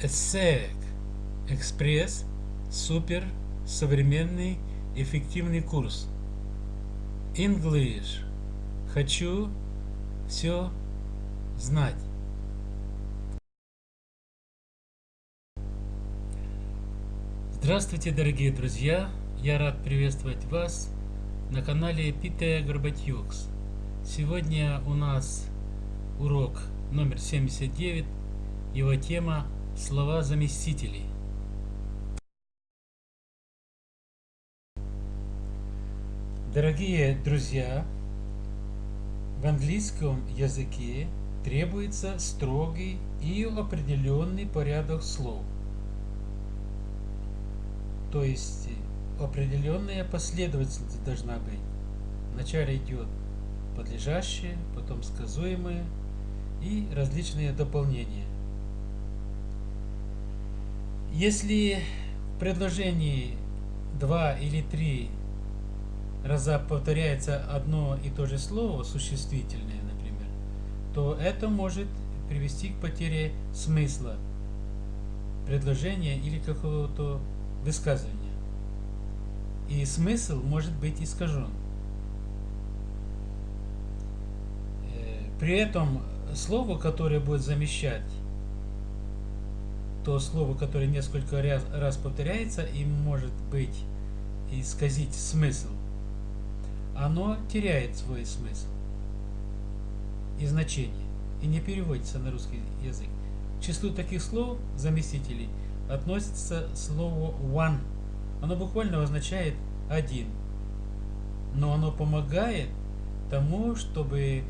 ESSEC Экспресс Супер Современный Эффективный курс English Хочу все знать Здравствуйте, дорогие друзья! Я рад приветствовать вас на канале Пите Горбатюкс. Сегодня у нас урок номер 79. Его тема Слова заместителей. Дорогие друзья, в английском языке требуется строгий и определенный порядок слов. То есть определенная последовательность должна быть. Вначале идет подлежащее, потом сказуемое и различные дополнения. Если в предложении два или три раза повторяется одно и то же слово, существительное, например, то это может привести к потере смысла предложения или какого-то высказывания. И смысл может быть искажен. Э, при этом слово, которое будет замещать то слово, которое несколько раз, раз повторяется и может быть исказить смысл, оно теряет свой смысл и значение и не переводится на русский язык. К числу таких слов, заместителей, относится слово one. Оно буквально означает один. Но оно помогает тому, чтобы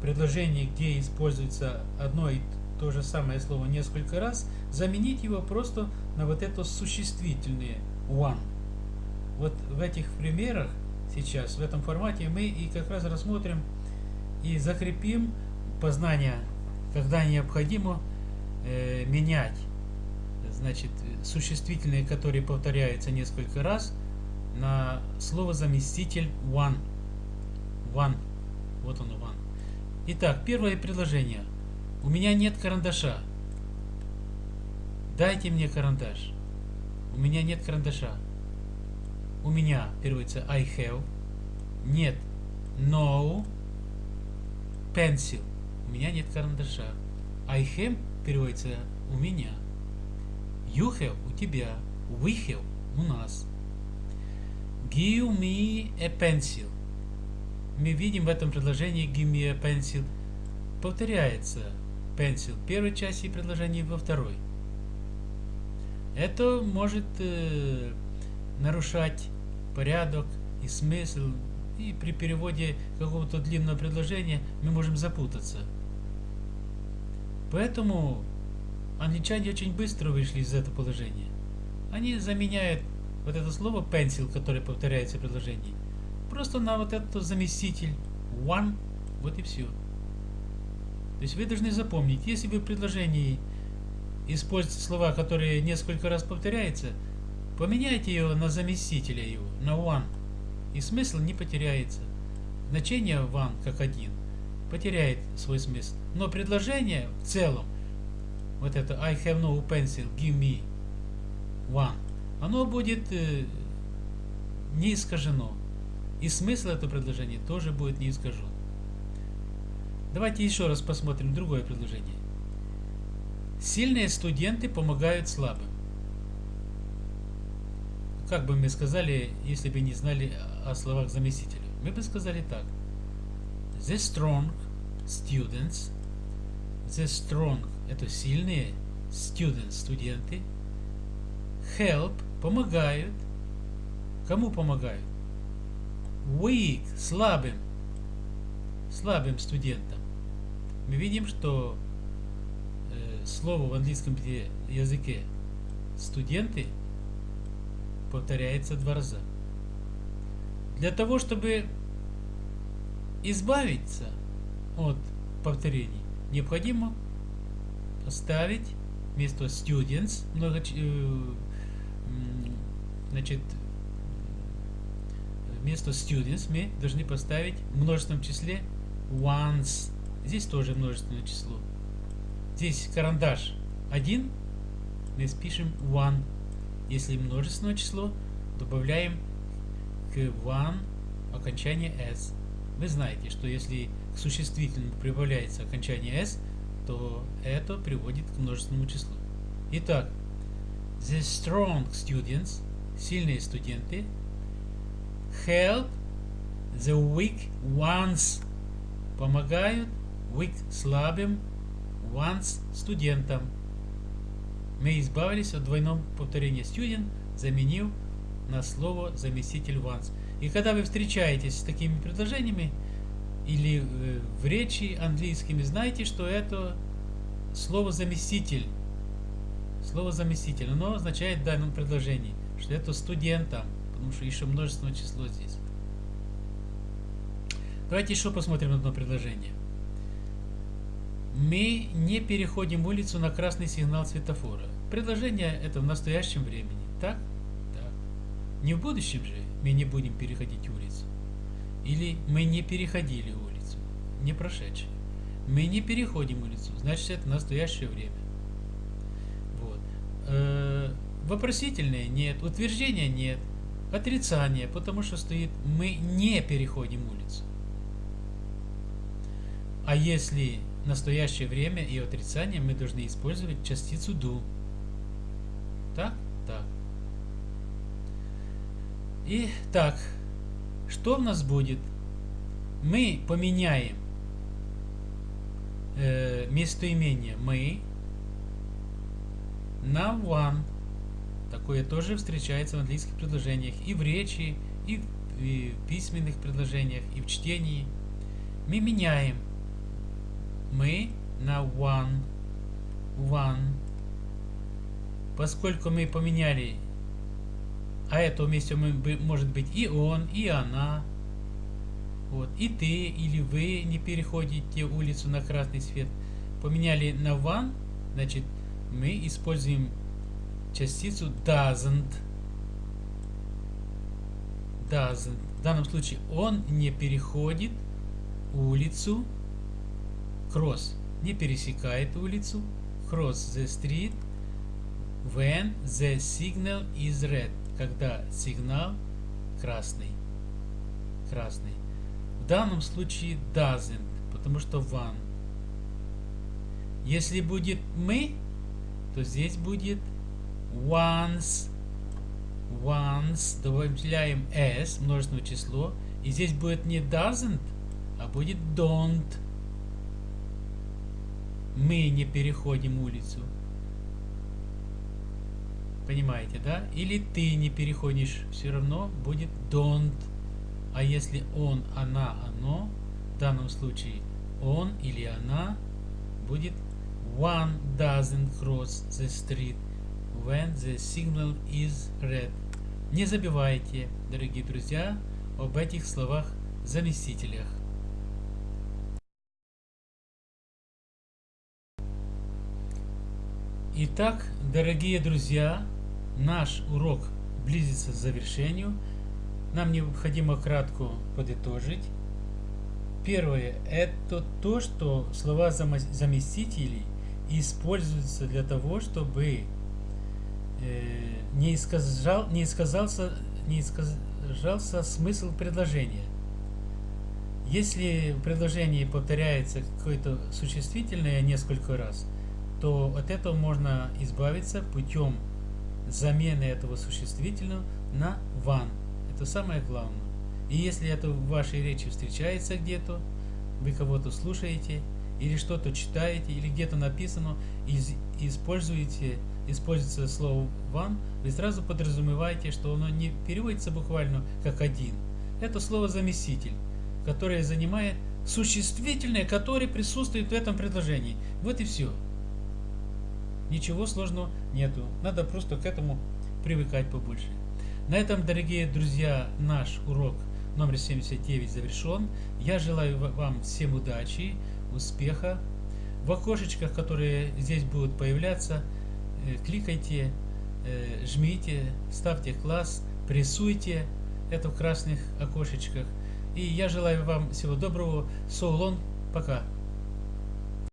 предложение, где используется одно и то же самое слово несколько раз, заменить его просто на вот это существительное one. Вот в этих примерах сейчас, в этом формате, мы и как раз рассмотрим и закрепим познание, когда необходимо э, менять значит, существительные, которые повторяются несколько раз, на слово заместитель one. One. Вот оно one. Итак, первое предложение. У меня нет карандаша. Дайте мне карандаш. У меня нет карандаша. У меня переводится I have. Нет. No. Pencil. У меня нет карандаша. I have переводится у меня. You have у тебя. We have у нас. Give me a pencil. Мы видим в этом предложении give me a pencil повторяется pencil в первой части предложения во второй. Это может э, нарушать порядок и смысл, и при переводе какого-то длинного предложения мы можем запутаться. Поэтому англичане очень быстро вышли из этого положения. Они заменяют вот это слово pencil, которое повторяется в предложении, просто на вот этот заместитель one, вот и все. То есть вы должны запомнить, если вы в предложении используете слова, которые несколько раз повторяются, поменяйте его на заместителя его, на one, и смысл не потеряется. Значение one как один потеряет свой смысл. Но предложение в целом, вот это I have no pencil, give me one, оно будет э, не искажено. И смысл этого предложения тоже будет не искажен. Давайте еще раз посмотрим другое предложение. Сильные студенты помогают слабым. Как бы мы сказали, если бы не знали о словах заместителя? Мы бы сказали так. The strong students. The strong – это сильные students, студенты. Help – помогают. Кому помогают? Weak – слабым. Слабым студентам мы видим, что э, слово в английском языке студенты повторяется два раза. Для того, чтобы избавиться от повторений, необходимо поставить вместо students много, э, значит, вместо students мы должны поставить в множественном числе ones Здесь тоже множественное число. Здесь карандаш один, мы спишем one. Если множественное число, добавляем к one окончание s. Вы знаете, что если к существительному прибавляется окончание s, то это приводит к множественному числу. Итак, the strong students, сильные студенты, help the weak ones, помогают weak слабым ones студентам. Мы избавились от двойного повторения student, заменив на слово заместитель once. И когда вы встречаетесь с такими предложениями или э, в речи английскими, знайте, что это слово заместитель. Слово заместитель, оно означает в данном предложении, что это студентам, потому что еще множественное число здесь. Давайте еще посмотрим одно предложение. Мы не переходим улицу на красный сигнал светофора. Предложение это в настоящем времени. Так? Так. Не в будущем же мы не будем переходить улицу. Или мы не переходили улицу. Не прошедшее. Мы не переходим улицу. Значит, это настоящее время. Вот. Э -э вопросительное нет. Утверждения нет. Отрицание, потому что стоит мы не переходим улицу. А если настоящее время и отрицание, мы должны использовать частицу do. Так? Так. И так, что у нас будет? Мы поменяем э, местоимение мы на one. Такое тоже встречается в английских предложениях и в речи, и в, и в письменных предложениях, и в чтении. Мы меняем мы на one. One. Поскольку мы поменяли, а это вместе может быть и он, и она, вот, и ты или вы не переходите улицу на красный свет, поменяли на one, значит, мы используем частицу doesn't. Doesn't. В данном случае он не переходит улицу cross не пересекает улицу, cross the street when the signal is red, когда сигнал красный. Красный. В данном случае doesn't, потому что one. Если будет мы, то здесь будет once. Once добавляем s, множественное число, и здесь будет не doesn't, а будет don't мы не переходим улицу. Понимаете, да? Или ты не переходишь, все равно будет don't. А если он, она, оно, в данном случае он или она будет one doesn't cross the street when the signal is red. Не забывайте, дорогие друзья, об этих словах Итак, дорогие друзья, наш урок близится к завершению. Нам необходимо кратко подытожить. Первое – это то, что слова заместителей используются для того, чтобы э, не, искажал, не, исказался, не искажался смысл предложения. Если в предложении повторяется какое-то существительное несколько раз – то от этого можно избавиться путем замены этого существительного на ван. Это самое главное. И если это в вашей речи встречается где-то, вы кого-то слушаете, или что-то читаете, или где-то написано, и используете, используется слово «вам», вы сразу подразумеваете, что оно не переводится буквально как «один». Это слово «заместитель», которое занимает существительное, которое присутствует в этом предложении. Вот и все. Ничего сложного нету. Надо просто к этому привыкать побольше. На этом, дорогие друзья, наш урок номер 79 завершен. Я желаю вам всем удачи, успеха. В окошечках, которые здесь будут появляться, э, кликайте, э, жмите, ставьте класс, прессуйте это в красных окошечках. И я желаю вам всего доброго. So. Пока.